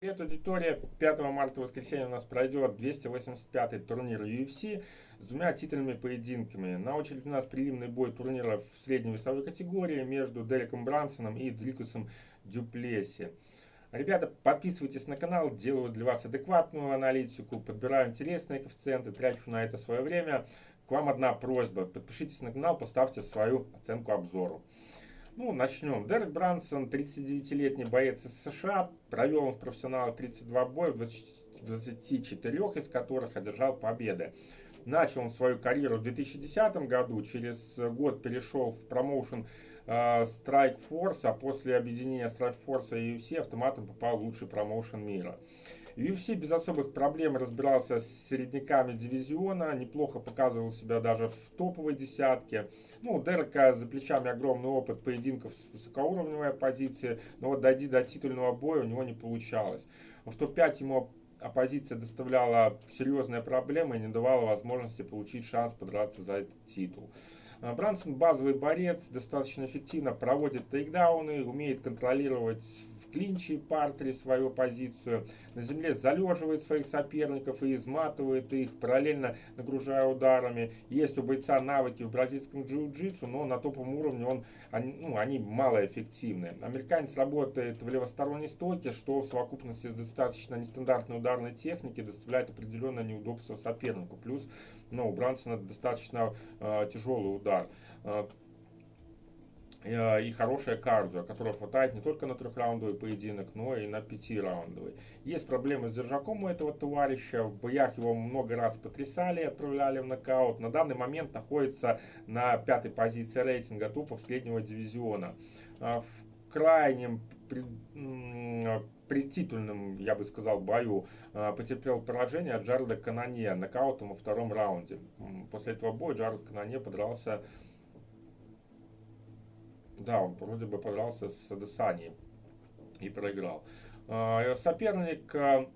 Привет, аудитория. 5 марта воскресенье у нас пройдет 285-й турнир UFC с двумя титульными поединками. На очереди у нас прилимный бой турнира в средней весовой категории между Дереком Брансоном и Дрикусом Дюплеси. Ребята, подписывайтесь на канал, делаю для вас адекватную аналитику, подбираю интересные коэффициенты, трачу на это свое время. К вам одна просьба, подпишитесь на канал, поставьте свою оценку обзору. Ну, начнем. Дерек Брансон, 39-летний боец из США, провел он в профессионалах 32 боя, в 24 из которых одержал победы. Начал он свою карьеру в 2010 году, через год перешел в промоушен э, Strike Force, а после объединения Strike Force и UFC автоматом попал в лучший промоушен мира. UFC без особых проблем разбирался с середняками дивизиона, неплохо показывал себя даже в топовой десятке. Ну, у Дерека за плечами огромный опыт поединков с высокоуровневой оппозицией, но вот дойти до титульного боя у него не получалось. В топ-5 ему оппозиция доставляла серьезные проблемы и не давала возможности получить шанс подраться за этот титул. Брансон базовый борец, достаточно эффективно проводит тейкдауны, умеет контролировать клинче и партере свою позицию. На земле залеживает своих соперников и изматывает их, параллельно нагружая ударами. Есть у бойца навыки в бразильском джиу-джитсу, но на топовом уровне он, они, ну, они малоэффективны. Американец работает в левосторонней стойке, что в совокупности с достаточно нестандартной ударной техникой доставляет определенное неудобство сопернику. Плюс ну, у Брансона достаточно э, тяжелый удар. Э, Э, и хорошее кардио, которого хватает не только на трехраундовый поединок, но и на пятираундовый. Есть проблемы с держаком у этого товарища, в боях его много раз потрясали, отправляли в нокаут. На данный момент находится на пятой позиции рейтинга тупов среднего дивизиона. Э, в крайнем при титульном, я бы сказал, бою э, потерпел поражение от Джареда Канане нокаутом во втором раунде. После этого боя Джаред Канане подрался да, он вроде бы подрался с Адесани и проиграл. А, соперник а,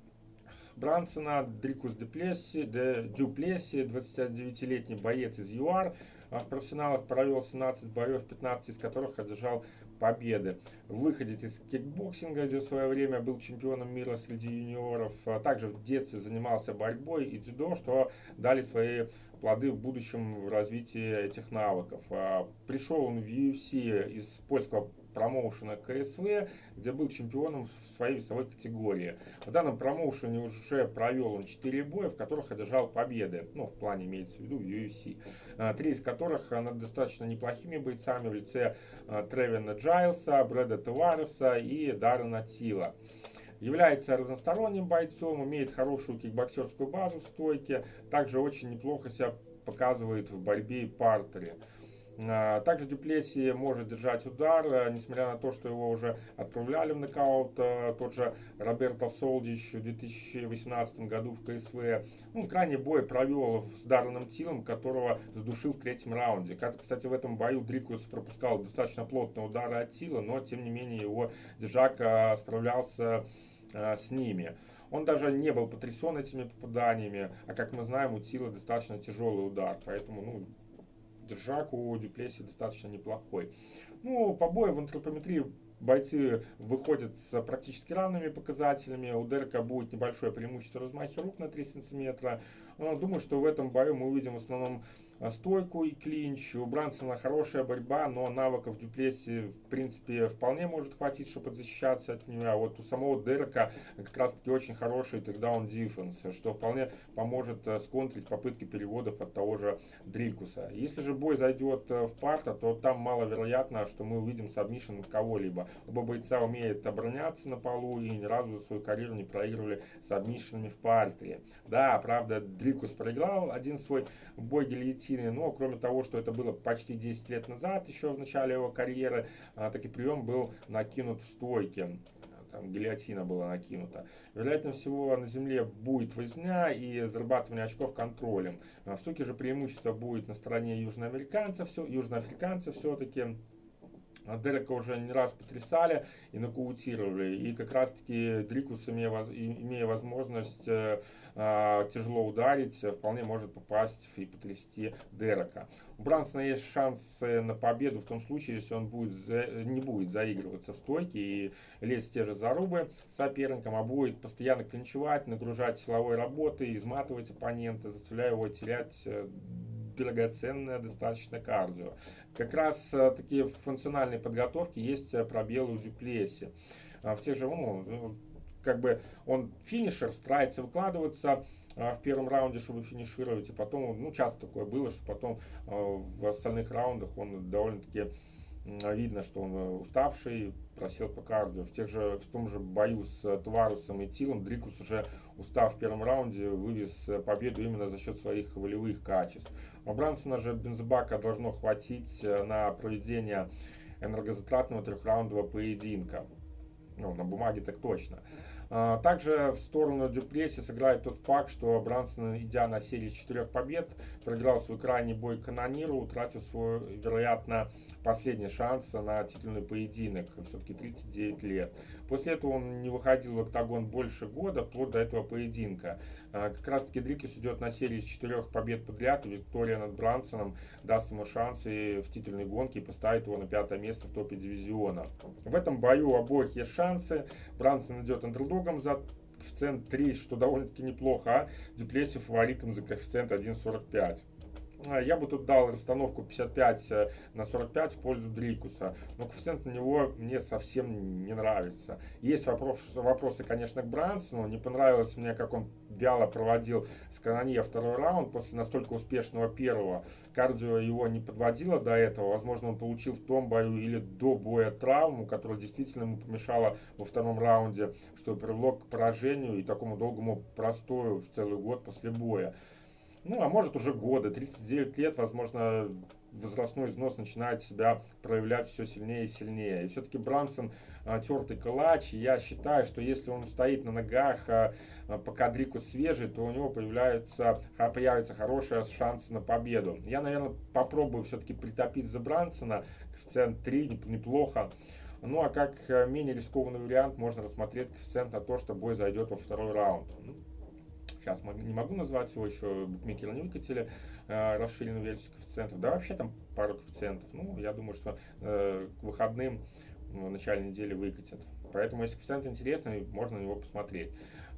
Брансона Дрикус Деплеси, Де, Дюплеси, 29-летний боец из ЮАР. В профессионалах провел 17 боев, 15 из которых одержал победы. Выходец из кикбоксинга, где в свое время был чемпионом мира среди юниоров. Также в детстве занимался борьбой и дзюдо, что дали свои плоды в будущем в развитии этих навыков. А, пришел он в UFC из польского промоушена KSW, где был чемпионом в своей весовой категории. В данном промоушене уже провел он 4 боя, в которых одержал победы. Ну, в плане имеется в виду UFC. А, три из которых над достаточно неплохими бойцами в лице а, Тревина Джайлса, Брэда Тавареса и Даррена Тила. Является разносторонним бойцом, имеет хорошую кикбоксерскую базу в стойке, также очень неплохо себя показывает в борьбе и партере. А, также Дюплеси может держать удар, э, несмотря на то, что его уже отправляли в нокаут. Э, тот же Роберто Солдич в 2018 году в КСВ. Ну, крайний бой провел с Дарреном Тилом, которого сдушил в третьем раунде. Кстати, в этом бою Дрикус пропускал достаточно плотные удары от Тила, но тем не менее его держак э, справлялся с ними. Он даже не был потрясен этими попаданиями, а как мы знаем, у Тила достаточно тяжелый удар, поэтому ну, держак у Дюплеси достаточно неплохой. Ну, побои в антропометрии бойцы выходят с практически равными показателями. У Дерека будет небольшое преимущество размахи рук на 3 сантиметра. Но думаю, что в этом бою мы увидим в основном стойку и клинч. У Брансона хорошая борьба, но навыков Дюплеси в принципе вполне может хватить, чтобы защищаться от нее. А вот у самого Дерека как раз таки очень хороший takedown defense, что вполне поможет э, сконтрить попытки переводов от того же Дрикуса. Если же бой зайдет э, в партер, то там маловероятно, что мы увидим submission кого-либо. Оба бойца умеют обороняться на полу и ни разу за свою карьеру не проигрывали submission ами в партере. Да, правда, Дрикус проиграл один свой бой гильотины, но кроме того, что это было почти 10 лет назад, еще в начале его карьеры, а, таки прием был накинут в стойке там гильотина была накинута. Вероятно всего на земле будет возня и зарабатывание очков контролем. А в стойке же преимущество будет на стороне южноамериканцев, все, южноафриканцев все-таки. А Дерека уже не раз потрясали и нокаутировали. И как раз-таки Дрикус, имея, возможность э, э, тяжело ударить, вполне может попасть и потрясти Дерека. У Брансона есть шансы на победу в том случае, если он будет за, не будет заигрываться в стойке и лезть в те же зарубы соперником, а будет постоянно клинчевать, нагружать силовой работой, изматывать оппонента, заставляя его терять э, драгоценное достаточно кардио. Как раз э, такие функциональные подготовки есть э, пробелы у Дюплеси. А в тех же, ну, ну, как бы он финишер, старается выкладываться а, в первом раунде, чтобы финишировать, и потом, ну, часто такое было, что потом а, в остальных раундах он довольно-таки видно, что он э, уставший, просел по кардио. В, тех же, в том же бою с э, Тварусом и Тилом Дрикус уже устав в первом раунде вывез э, победу именно за счет своих волевых качеств. У Брансона же бензобака должно хватить на проведение энергозатратного трехраундового поединка. Ну, на бумаге так точно. А, также в сторону Дюплеси сыграет тот факт, что Брансон, идя на серии четырех побед, проиграл свой крайний бой Канониру, утратив свой, вероятно, последний шанс на титульный поединок, все-таки 39 лет. После этого он не выходил в октагон больше года, вплоть до этого поединка. А, как раз таки Дрикис идет на серии из четырех побед подряд, Виктория над Брансоном даст ему шанс и в титульной гонке и поставит его на пятое место в топе дивизиона. В этом бою у обоих есть шансы. Брансон идет андердогом за коэффициент 3, что довольно-таки неплохо, а Дюплеси фаворитом за коэффициент 1.45. А, я бы тут дал расстановку 55 э, на 45 в пользу Дрикуса, но коэффициент на него мне совсем не нравится. Есть вопрос, вопросы, конечно, к Брансону. Не понравилось мне, как он вяло проводил с Канонье второй раунд после настолько успешного первого. Кардио его не подводило до этого. Возможно, он получил в том бою или до боя травму, которая действительно ему помешала во втором раунде, что привело к поражению и такому долгому простою в целый год после боя ну, а может уже годы, 39 лет, возможно, возрастной износ начинает себя проявлять все сильнее и сильнее. И все-таки Брамсон а, тертый калач. И я считаю, что если он стоит на ногах, а, а, пока Дрику свежий, то у него появляется, а, появится хороший шанс на победу. Я, наверное, попробую все-таки притопить за Брансона. Коэффициент 3 неплохо. Ну а как э, менее рискованный вариант, можно рассмотреть коэффициент на то, что бой зайдет во второй раунд. Сейчас не могу назвать его, еще букмекеры не выкатили э, расширенную версию коэффициентов. Да вообще там пару коэффициентов. Ну, я думаю, что э, к выходным в начале недели выкатят. Поэтому, если коэффициент интересный, можно на него посмотреть.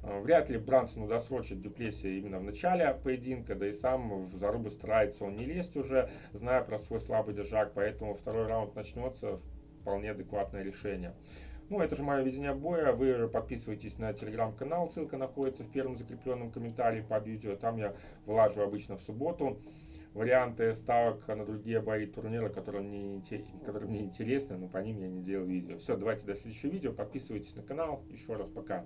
Э, вряд ли Брансон досрочит Дюплеси именно в начале поединка, да и сам в зарубы старается он не лезть уже, зная про свой слабый держак, поэтому второй раунд начнется, вполне адекватное решение. Ну, это же мое видение боя. Вы подписывайтесь на телеграм-канал, ссылка находится в первом закрепленном комментарии под видео. Там я вылажу обычно в субботу варианты ставок на другие бои турнира, которые мне, которые мне интересны, но по ним я не делал видео. Все, давайте до следующего видео. Подписывайтесь на канал. Еще раз пока.